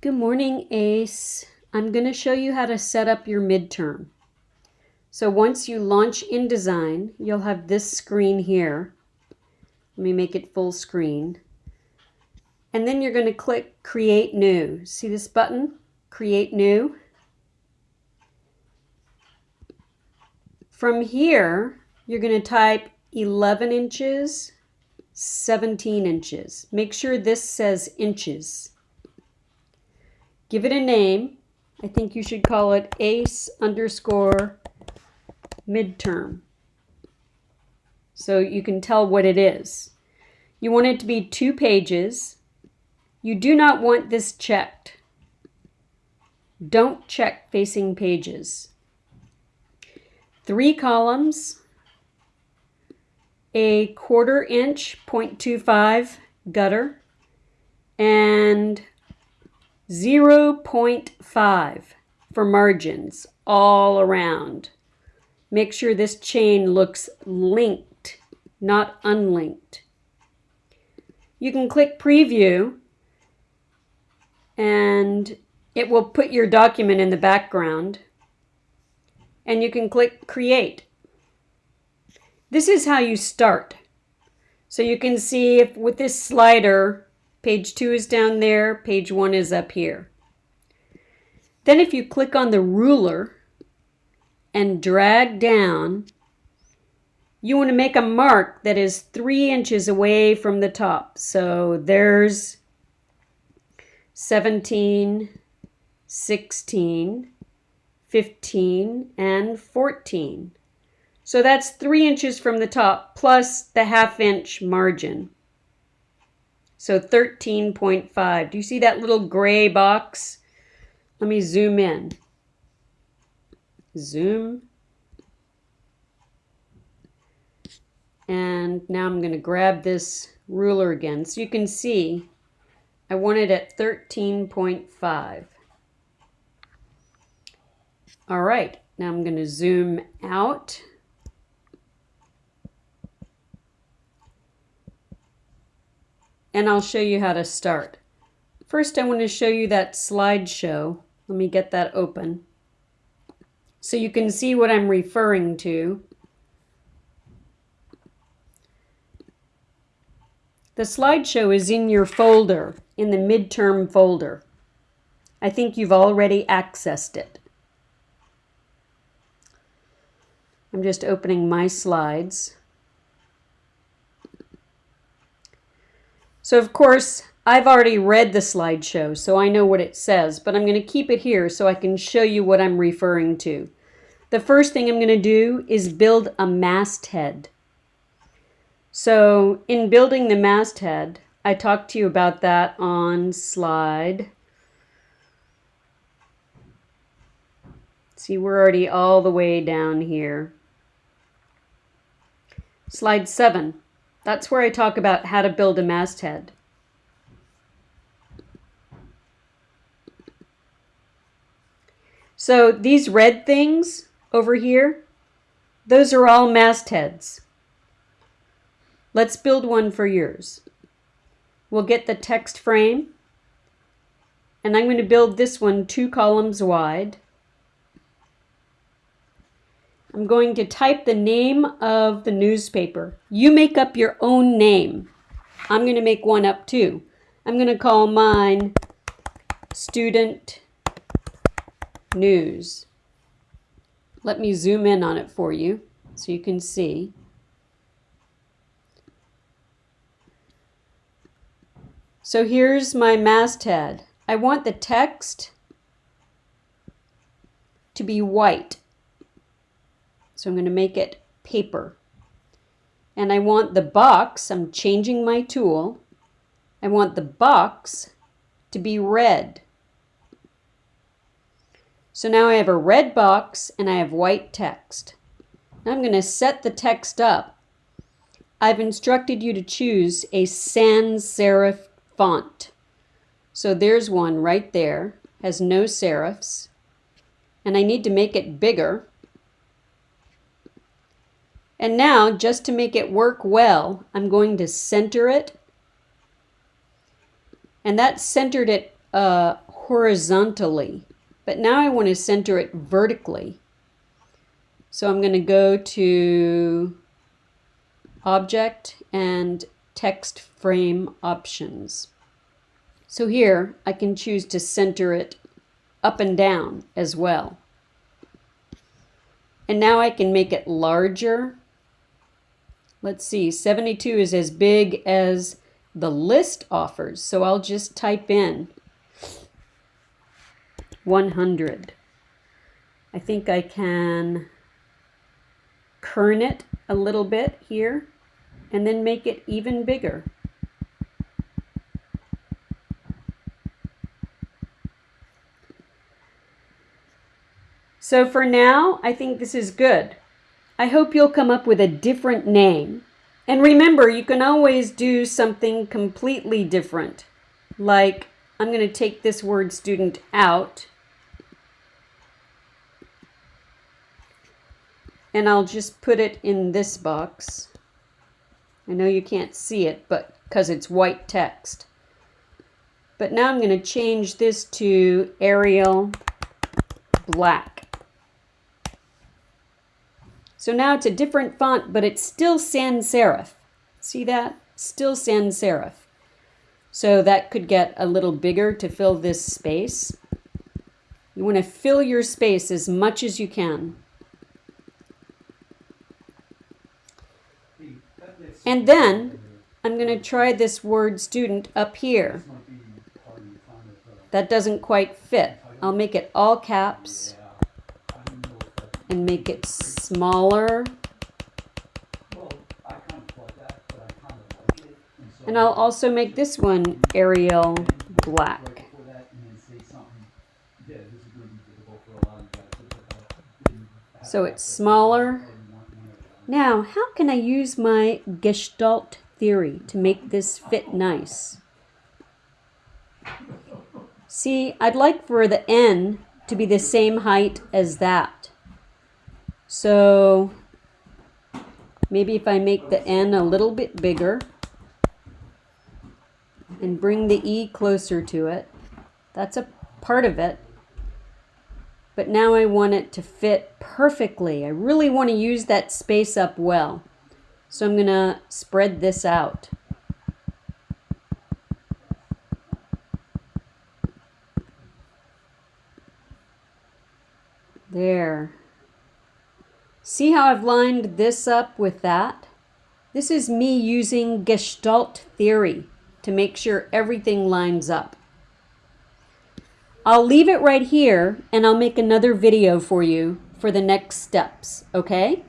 Good morning, ACE. I'm going to show you how to set up your midterm. So once you launch InDesign, you'll have this screen here. Let me make it full screen. And then you're going to click Create New. See this button? Create New. From here, you're going to type 11 inches, 17 inches. Make sure this says inches. Give it a name. I think you should call it ACE underscore midterm. So you can tell what it is. You want it to be two pages. You do not want this checked. Don't check facing pages. Three columns, a quarter inch 0.25 gutter, and 0.5 for margins all around. Make sure this chain looks linked, not unlinked. You can click preview and it will put your document in the background and you can click create. This is how you start. So you can see if with this slider, page two is down there, page one is up here. Then if you click on the ruler and drag down, you want to make a mark that is three inches away from the top. So there's 17, 16, 15, and 14. So that's three inches from the top plus the half inch margin. So 13.5. Do you see that little gray box? Let me zoom in. Zoom. And now I'm going to grab this ruler again. So you can see I want it at 13.5. All right, now I'm going to zoom out. And I'll show you how to start. First, I want to show you that slideshow. Let me get that open. So you can see what I'm referring to. The slideshow is in your folder, in the midterm folder. I think you've already accessed it. I'm just opening my slides. So of course, I've already read the slideshow, so I know what it says, but I'm going to keep it here so I can show you what I'm referring to. The first thing I'm going to do is build a masthead. So in building the masthead, I talked to you about that on slide. See, we're already all the way down here. Slide 7. That's where I talk about how to build a masthead. So these red things over here, those are all mastheads. Let's build one for yours. We'll get the text frame, and I'm going to build this one two columns wide. I'm going to type the name of the newspaper. You make up your own name. I'm going to make one up too. I'm going to call mine Student News. Let me zoom in on it for you so you can see. So here's my masthead. I want the text to be white. So I'm going to make it paper. And I want the box, I'm changing my tool, I want the box to be red. So now I have a red box and I have white text. Now I'm going to set the text up. I've instructed you to choose a sans serif font. So there's one right there, has no serifs. And I need to make it bigger. And now, just to make it work well, I'm going to center it. And that centered it uh, horizontally, but now I want to center it vertically. So I'm going to go to Object and Text Frame Options. So here I can choose to center it up and down as well. And now I can make it larger. Let's see, 72 is as big as the list offers. So I'll just type in 100. I think I can kern it a little bit here and then make it even bigger. So for now, I think this is good. I hope you'll come up with a different name. And remember, you can always do something completely different. Like, I'm going to take this word student out. And I'll just put it in this box. I know you can't see it, but because it's white text. But now I'm going to change this to Arial black. So now it's a different font, but it's still sans serif. See that? Still sans serif. So that could get a little bigger to fill this space. You want to fill your space as much as you can. And then I'm going to try this word student up here. That doesn't quite fit. I'll make it all caps and make it smaller. And I'll also make this one Arial black. So it's smaller. Now, how can I use my Gestalt theory to make this fit nice? See, I'd like for the N to be the same height as that. So maybe if I make the N a little bit bigger and bring the E closer to it, that's a part of it. But now I want it to fit perfectly. I really want to use that space up well. So I'm going to spread this out. There. See how I've lined this up with that? This is me using Gestalt theory to make sure everything lines up. I'll leave it right here and I'll make another video for you for the next steps, okay?